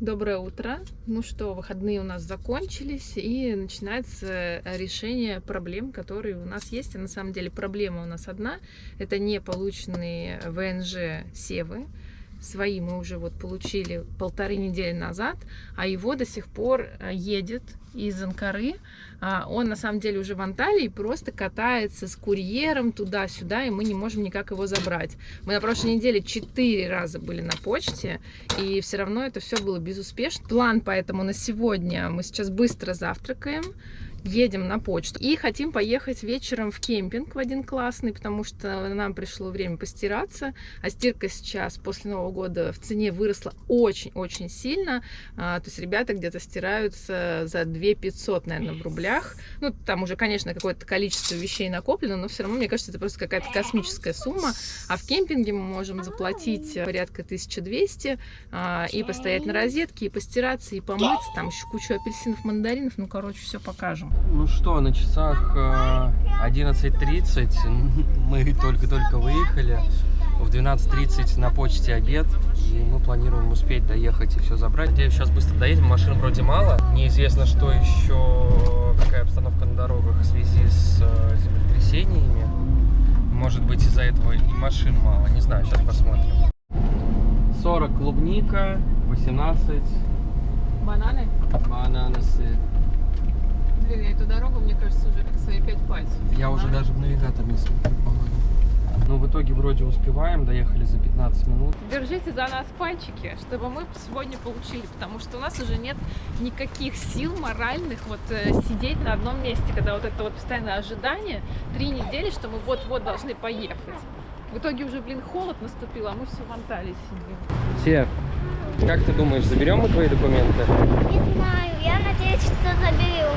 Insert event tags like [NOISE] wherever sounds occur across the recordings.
Доброе утро. Ну что, выходные у нас закончились, и начинается решение проблем, которые у нас есть. А на самом деле проблема у нас одна. Это не полученные ВНЖ Севы. Свои мы уже вот получили полторы недели назад, а его до сих пор э, едет из Анкары. А, Он на самом деле уже в Анталии, просто катается с курьером туда-сюда, и мы не можем никак его забрать. Мы на прошлой неделе четыре раза были на почте, и все равно это все было безуспешно. План поэтому на сегодня мы сейчас быстро завтракаем, едем на почту. И хотим поехать вечером в кемпинг в один классный, потому что нам пришло время постираться, а стирка сейчас после Нового года в цене выросла очень-очень сильно, А, то есть ребята где-то стираются за 2 500, наверное, в рублях, ну, там уже, конечно, какое-то количество вещей накоплено, но все равно, мне кажется, это просто какая-то космическая сумма, а в кемпинге мы можем заплатить порядка 1200 а, и постоять на розетке, и постираться, и помыться, там еще кучу апельсинов, мандаринов, ну, короче, все покажем. Ну что, на часах э, 11.30, [LAUGHS] мы только-только выехали, в 12.30 на почте обед, и мы планируем успеть доехать и все забрать. Надеюсь, сейчас быстро доедем, машин вроде мало, неизвестно, что еще, какая обстановка на дорогах в связи с э, землетрясениями. Может быть, из-за этого и машин мало, не знаю, сейчас посмотрим. 40 клубника, 18 Бананы? бананасы. Дорогу, мне кажется, уже как свои пять пальцев. Я уже даже в навигатор не смотрю, по-моему. Но в итоге вроде успеваем, доехали за 15 минут. Держите за нас пальчики, чтобы мы сегодня получили, потому что у нас уже нет никаких сил моральных вот э, сидеть на одном месте, когда вот это вот постоянное ожидание, три недели, что мы вот-вот должны поехать. В итоге уже, блин, холод наступил, а мы все в Анталии сидим. Сев, как ты думаешь, заберем мы твои документы? Не знаю, я надеюсь, что заберу.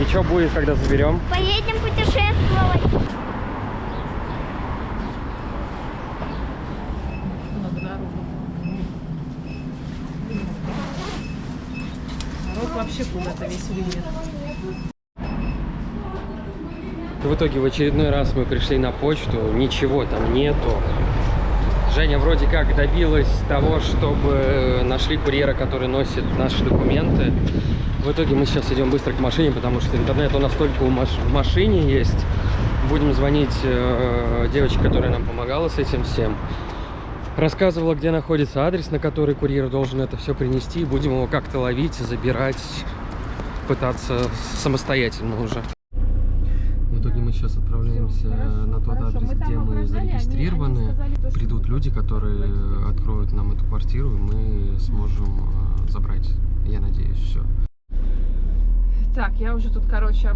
И что будет, когда заберем? Поедем путешествовать. Народ вообще куда-то весь. В итоге в очередной раз мы пришли на почту, ничего там нету. Женя вроде как добилась того, чтобы нашли курьера, который носит наши документы. В итоге мы сейчас идем быстро к машине, потому что интернет у нас только в машине есть. Будем звонить э, девочке, которая нам помогала с этим всем. Рассказывала, где находится адрес, на который курьер должен это все принести. Будем его как-то ловить, забирать, пытаться самостоятельно уже. Мы сейчас отправляемся на тот адрес, где мы зарегистрированы. Придут люди, которые откроют нам эту квартиру, и мы сможем э, забрать, я надеюсь, все. Так, я уже тут, короче,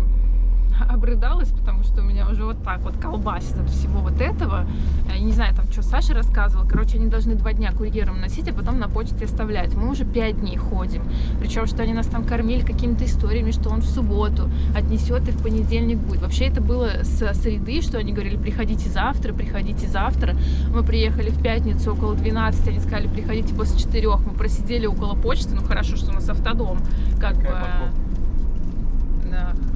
[LAUGHS] обрыдалась, потому что у меня уже вот так вот колбасит от всего вот этого. Я не знаю, там что Саша рассказывал. Короче, они должны два дня курьером носить, а потом на почте оставлять. Мы уже пять дней ходим. Причем, что они нас там кормили какими-то историями, что он в субботу отнесет и в понедельник будет. Вообще это было с среды, что они говорили, приходите завтра, приходите завтра. Мы приехали в пятницу около 12, они сказали, приходите после 4. Мы просидели около почты, ну хорошо, что у нас автодом. Как бы... Какая парковка? Да, хорошенькая.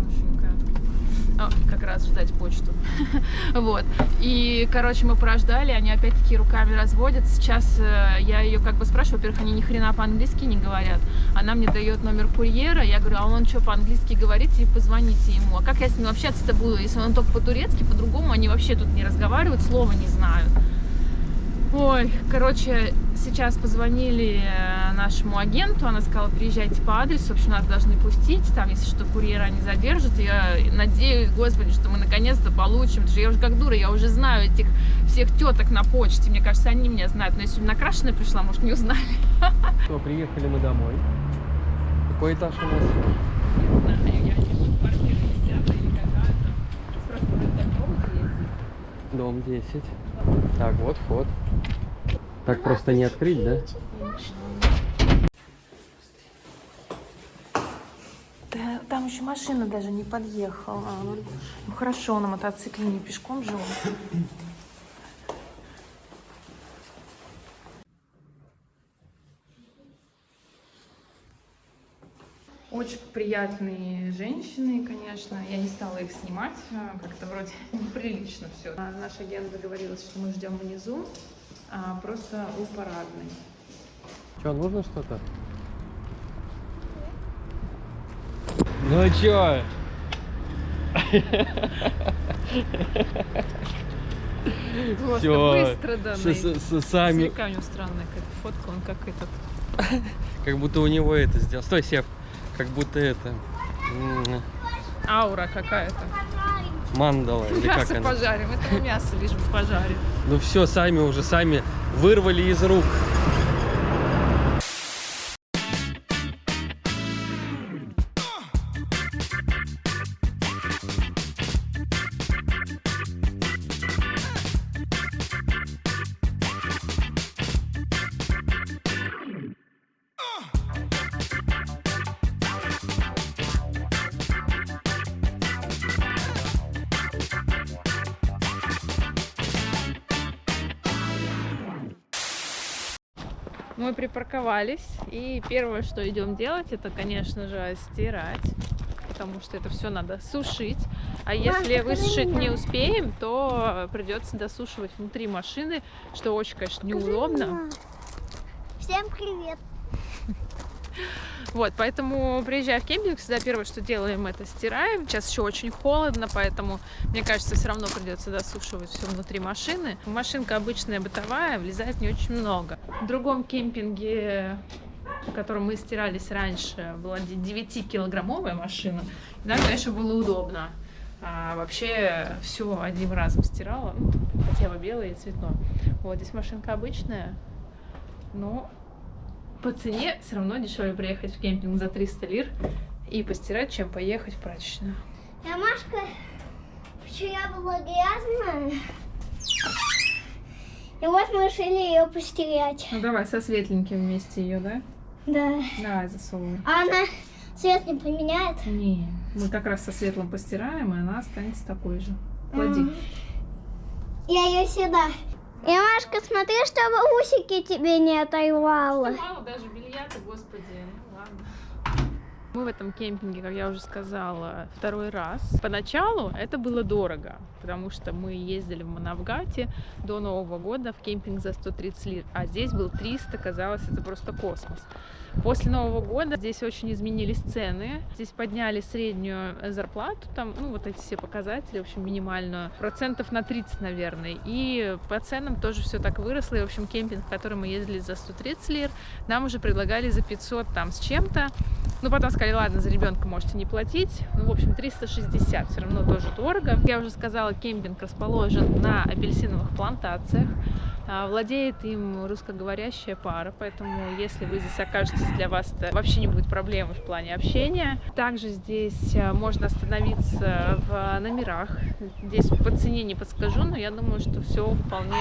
Как раз ждать почту. [LAUGHS] вот. И, короче, мы прождали, они опять-таки руками разводят. Сейчас э, я ее как бы спрашиваю, во-первых, они ни хрена по-английски не говорят. Она мне дает номер курьера, я говорю, а он что, по-английски говорит, и позвоните ему. А как я с ним общаться-то буду, если он только по-турецки, по-другому они вообще тут не разговаривают, слова не знают. Ой, короче, сейчас позвонили э, нашему агенту, она сказала, приезжайте по адресу, в общем, нас должны пустить, там, если что, курьера не задержат. Я надеюсь, господи, что мы наконец-то получим, потому что я уже как дура, я уже знаю этих всех теток на почте, мне кажется, они меня знают, но я сегодня накрашенная пришла, может, не узнали. Все, приехали мы домой. Какой этаж у нас? Не знаю, я не буду квартира десятая или какая-то. Просто дом есть. Дом 10. Так, вот вход. Так просто не открыть, да? Да, там еще машина даже не подъехала. Ну хорошо, на мотоцикле не пешком же он. Очень приятные женщины, конечно. Я не стала их снимать, а, как-то вроде [LAUGHS] неприлично все. Наш агент договорилась, что мы ждем внизу, а просто у парадной. Что, нужно что-то? Ну а чё? Просто Всё. быстро, да, С- с- с- Сами, него странная какая-то фотка, он как этот. как будто у него это сделал. Стой, Сев, как будто это м, Аура какая-то. Мандала или как Мясо она. пожарим, этого мясо лишь бы пожарить. Ну все, сами уже сами вырвали из рук. Мы припарковались, и первое, что идем делать, это, конечно же, стирать, потому что это все надо сушить. А если высушить не успеем, то придется досушивать внутри машины, что очень, конечно, неудобно. Всем привет. Вот, поэтому приезжая в кемпинг, всегда первое, что делаем, это стираем. Сейчас еще очень холодно, поэтому, мне кажется, все равно придется досушивать все внутри машины. Машинка обычная бытовая, влезает не очень много. В другом кемпинге, в котором мы стирались раньше, была 9-килограммовая машина. И нам, конечно, было удобно. А вообще все одним разом стирала, ну, хотя бы белое и цветное. Вот здесь машинка обычная, но по цене все равно дешевле приехать в кемпинг за 300 лир и постирать, чем поехать в прачечную. Ромашка вчера была грязная. И вот мы решили ее постирать. Ну давай со светленьким вместе ее, да? Да. Давай засовываем. А она цвет не поменяет? Не, мы как раз со светлым постираем, и она останется такой же. Клади. Я ее сюда. Ромашка, смотри, чтобы усики тебе не оторвало. Даже белья-то, господи, ну ладно. Мы в этом кемпинге, как я уже сказала, второй раз. Поначалу это было дорого, потому что мы ездили в Манавгате до Нового года в кемпинг за 130 лир, а здесь был 300, казалось, это просто космос. После Нового года здесь очень изменились цены. Здесь подняли среднюю зарплату, там, ну, вот эти все показатели, в общем, минимальную, процентов на 30, наверное. И по ценам тоже все так выросло. И, в общем, кемпинг, в который мы ездили за 130 лир, нам уже предлагали за 500 там с чем-то. Ну, потом сказали, ладно, за ребенка можете не платить. Ну, в общем, 360, все равно тоже дорого. Я уже сказала, кемпинг расположен на апельсиновых плантациях. А, Владеет им русскоговорящая пара, поэтому если вы здесь окажетесь, для вас это вообще не будет проблемы в плане общения. Также здесь а, можно остановиться в номерах. Здесь по цене не подскажу, но я думаю, что все вполне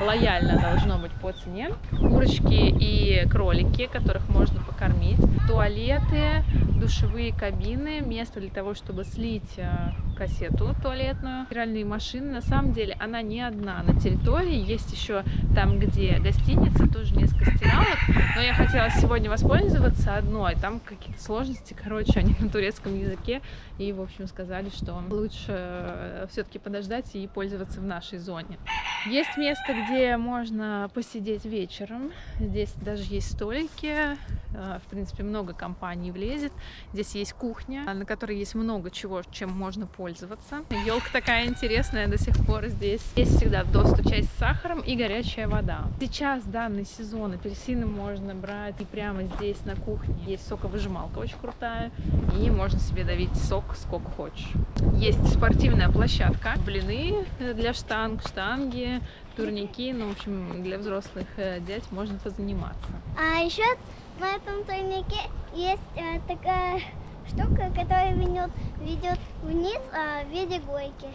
лояльно должно быть по цене. Курочки и кролики, которых можно покормить. Туалеты, душевые кабины, место для того, чтобы слить а, кассету туалетную. Стиральные машины, на самом деле, она не одна на территории. Есть еще там, где гостиница, тоже несколько стиралок. Но я хотела сегодня воспользоваться одной. Там какие-то сложности, короче, они на турецком языке. И, в общем, сказали, что лучше все-таки подождать и пользоваться в нашей зоне. Есть место, где можно посидеть вечером. Здесь даже есть столики. Э, В принципе, много компаний влезет. Здесь есть кухня, на которой есть много чего, чем можно пользоваться. Елка такая интересная до сих пор здесь. Есть всегда доступ часть с сахаром и горячая вода. Сейчас данный сезон апельсины можно брать и прямо здесь на кухне. Есть соковыжималка очень крутая, и можно себе давить сок сколько хочешь. Есть спортивная площадка, блины для штанг, штанги, турники, ну, в общем, для взрослых э, дядь можно позаниматься. А еще на этом турнике есть э, такая штука, которая ведет, ведет вниз а, в виде горки.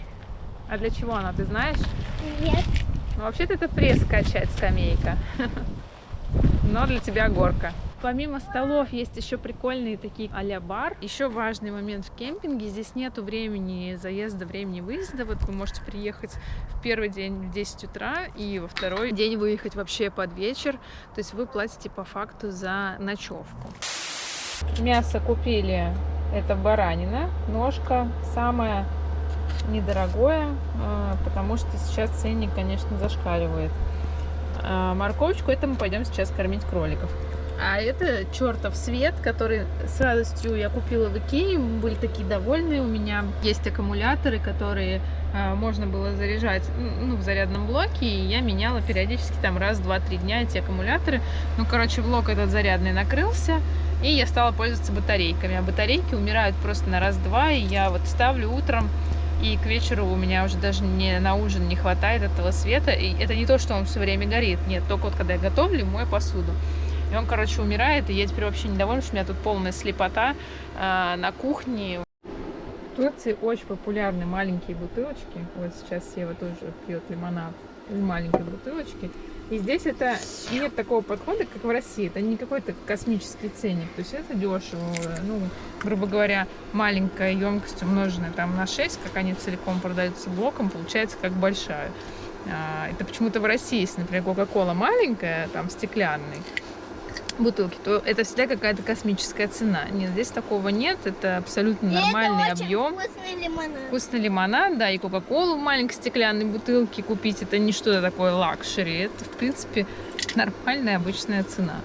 А для чего она, ты знаешь? Нет. Ну, вообще-то это пресс качать, скамейка. [LAUGHS] Но для тебя горка. Помимо столов есть еще прикольные такие а-ля бар. Еще важный момент в кемпинге. Здесь нету времени заезда, времени выезда. Вот вы можете приехать в первый день в 10 утра и во второй день выехать вообще под вечер. То есть вы платите по факту за ночевку. Мясо купили. Это баранина, ножка, самое недорогое, а, потому что сейчас ценник, конечно, зашкаливает. А морковочку это мы пойдем сейчас кормить кроликов. А это чертов свет, который с радостью я купила в Икее. Мы были такие довольные. У меня есть аккумуляторы, которые а, можно было заряжать ну, в зарядном блоке. И я меняла периодически там раз, два, три дня эти аккумуляторы. Ну, короче, блок этот зарядный накрылся. И я стала пользоваться батарейками. А батарейки умирают просто на раз-два. И я вот ставлю утром и к вечеру у меня уже даже не на ужин не хватает этого света. И это не то, что он все время горит. Нет, только вот когда я готовлю, мою посуду. И он, короче, умирает, и я теперь вообще недовольна, что у меня тут полная слепота э, на кухне. В Турции очень популярны маленькие бутылочки. Вот сейчас Сева тоже пьет лимонад из маленькой бутылочки. И здесь это нет такого подхода, как в России. Это не какой-то космический ценник. То есть это дешево. Ну, грубо говоря, маленькая емкость умноженная там на 6, как они целиком продаются блоком, получается как большая. А, это почему-то в России, если, например, Кока-Кола маленькая, там стеклянный, бутылки, то это всегда какая-то космическая цена. Нет, здесь такого нет, это абсолютно И нормальный это объем. вкусный лимонад. Вкусный лимонад, да, и кока-колу в маленькой стеклянной бутылке купить, это не что-то такое luxury, это, в принципе, [LAUGHS] нормальная обычная цена.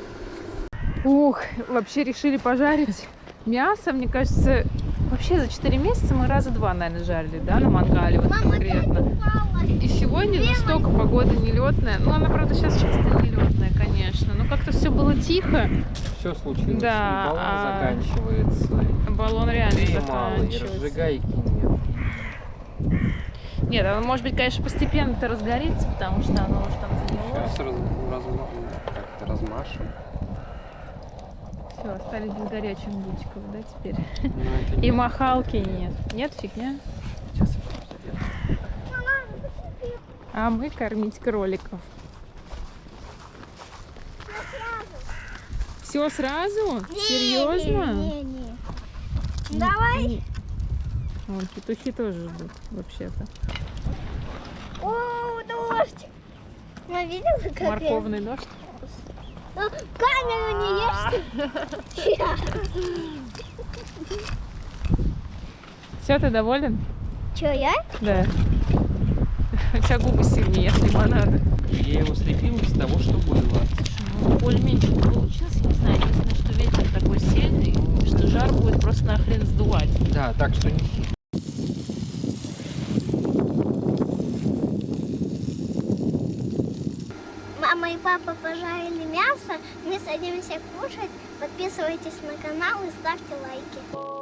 Ух, вообще решили пожарить мясо, мне кажется, вообще за 4 месяца мы раза два, наверное, жарили, да, на мангале, вот Мама, конкретно. И сегодня настолько погода нелетная, ну, она, правда, сейчас часто нелетная, конечно, но как-то все было тихо, Все случилось. Да, и баллон а- заканчивается. баллон реально и мало, и заканчивается. разжигайки нет. Нет, оно, может быть, конечно, постепенно-то разгорится, потому что оно уже там занялось. Сейчас раз, разма- как-то размашем. Все, остались без горячих бутиков, да, теперь? Это [LAUGHS] И не- махалки нет. Нет, фигня. Сейчас я. А мы кормить кроликов. Все сразу? Серьезно? Не, не, не. Давай. Вон, петухи тоже ждут, вообще-то. О, дождь. Ну, видела, как я- Морковный дождь. Ну, камеру не ешь. [LAUGHS] Все, ты доволен? Че, я? Да. [LAUGHS] У тебя губы сильнее от лимонада. Я его слепил из того, что было. Ну, более-менее что-то получилось, я не знаю, единственное, что ветер такой сильный, что жар будет просто нахрен сдувать. Да, так что не Мама и папа пожарили мясо. Мы садимся кушать. Подписывайтесь на канал и ставьте лайки.